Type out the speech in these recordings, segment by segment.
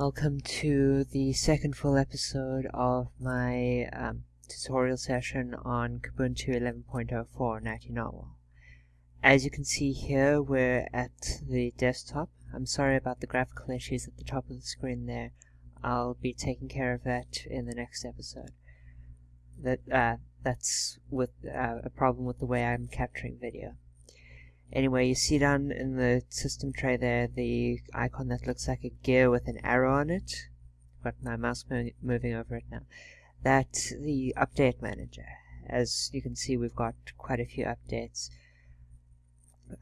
Welcome to the second full episode of my um, tutorial session on Kubuntu 11.04 Natty Narwhal. As you can see here, we're at the desktop. I'm sorry about the graphical issues at the top of the screen there. I'll be taking care of that in the next episode. That uh, That's with uh, a problem with the way I'm capturing video. Anyway, you see down in the system tray there the icon that looks like a gear with an arrow on it. Got my mouse moving over it now. That's the update manager. As you can see, we've got quite a few updates.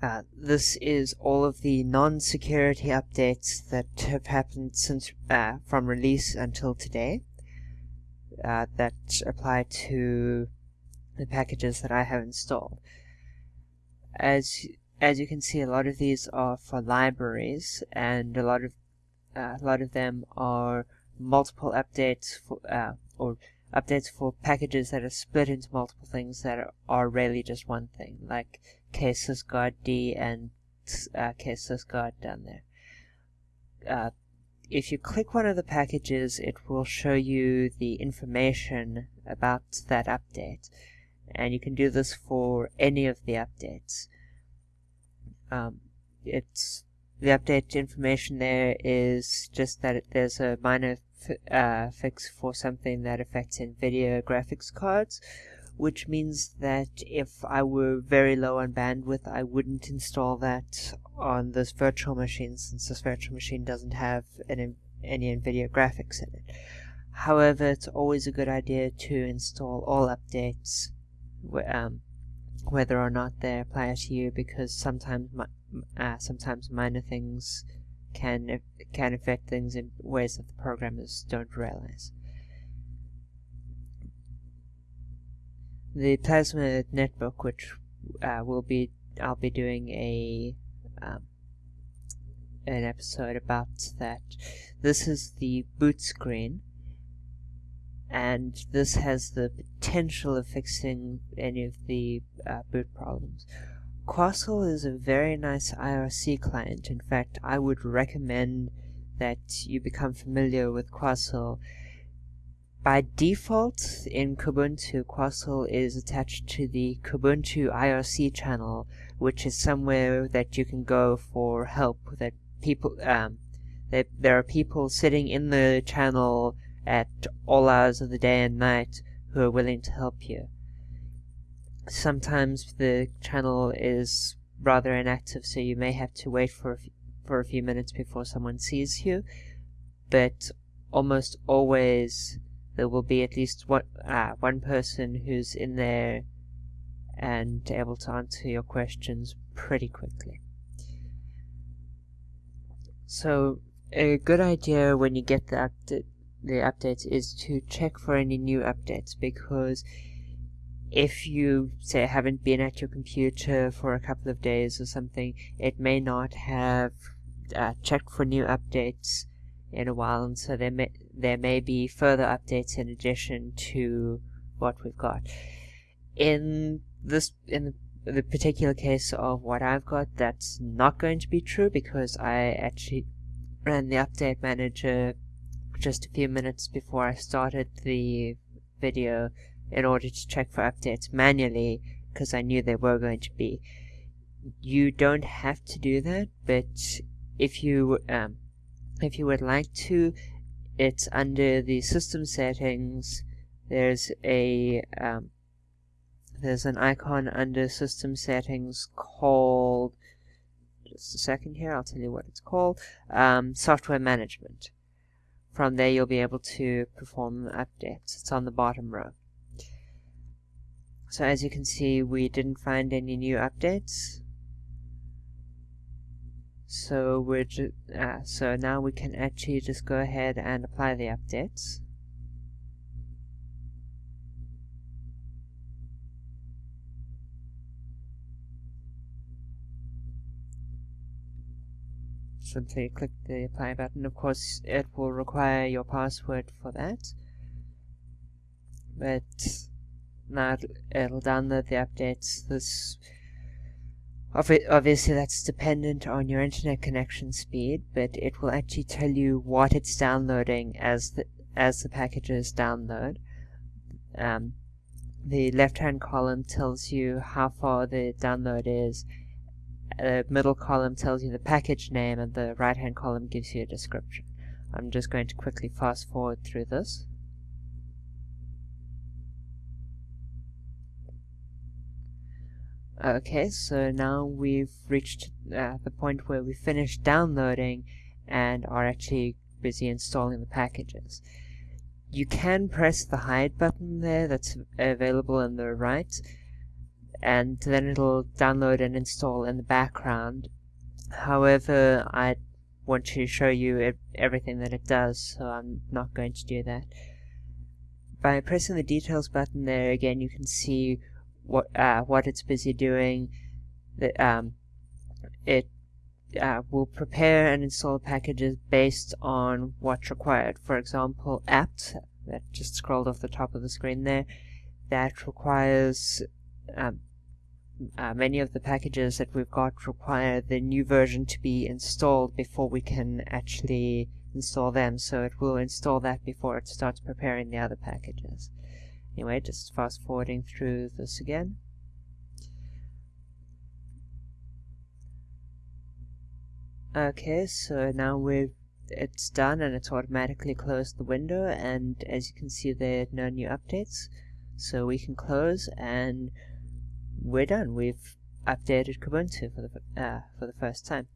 Uh, this is all of the non-security updates that have happened since uh, from release until today uh, that apply to the packages that I have installed. As as you can see, a lot of these are for libraries, and a lot of uh, a lot of them are multiple updates for uh, or updates for packages that are split into multiple things that are, are really just one thing, like ksysguard D and uh, ksysguard down there. Uh, if you click one of the packages, it will show you the information about that update, and you can do this for any of the updates. Um, it's the update information there is just that it, there's a minor uh, fix for something that affects NVIDIA graphics cards, which means that if I were very low on bandwidth, I wouldn't install that on this virtual machine, since this virtual machine doesn't have an, any NVIDIA graphics in it. However, it's always a good idea to install all updates um, whether or not they apply to you because sometimes uh, sometimes minor things can can affect things in ways that the programmers don't realize. The Plasma netbook, which uh, will be I'll be doing a um, an episode about that. This is the boot screen and this has the potential of fixing any of the uh, boot problems. Quassel is a very nice IRC client. In fact, I would recommend that you become familiar with Quassel. By default, in Kubuntu, Quassel is attached to the Kubuntu IRC channel, which is somewhere that you can go for help. That people, um, that there are people sitting in the channel at all hours of the day and night who are willing to help you. Sometimes the channel is rather inactive, so you may have to wait for a, for a few minutes before someone sees you, but almost always there will be at least one, uh, one person who's in there and able to answer your questions pretty quickly. So, a good idea when you get the update the updates is to check for any new updates because if you say haven't been at your computer for a couple of days or something it may not have uh, checked for new updates in a while and so there may there may be further updates in addition to what we've got. In this in the, the particular case of what I've got that's not going to be true because I actually ran the update manager just a few minutes before I started the video in order to check for updates manually because I knew there were going to be. You don't have to do that, but if you um, if you would like to, it's under the system settings. There's a um, there's an icon under system settings called just a second here. I'll tell you what it's called. Um, software management. From there you'll be able to perform updates. It's on the bottom row. So as you can see, we didn't find any new updates. So we're uh, so now we can actually just go ahead and apply the updates. Simply click the apply button. Of course, it will require your password for that. But now it'll download the updates. This obviously that's dependent on your internet connection speed, but it will actually tell you what it's downloading as the, as the packages download. Um, the left-hand column tells you how far the download is, the middle column tells you the package name, and the right-hand column gives you a description. I'm just going to quickly fast forward through this. Okay, so now we've reached uh, the point where we finished downloading and are actually busy installing the packages. You can press the hide button there that's available on the right and then it'll download and install in the background. However, I want to show you everything that it does, so I'm not going to do that. By pressing the details button there again you can see what uh, what it's busy doing. Um, it uh, will prepare and install packages based on what's required. For example, apt that just scrolled off the top of the screen there that requires um, uh, many of the packages that we've got require the new version to be installed before we can actually install them. So it will install that before it starts preparing the other packages. Anyway, just fast forwarding through this again. Okay, so now we've it's done and it's automatically closed the window. And as you can see there are no new updates. So we can close and we're done. We've updated Kubuntu for the uh, for the first time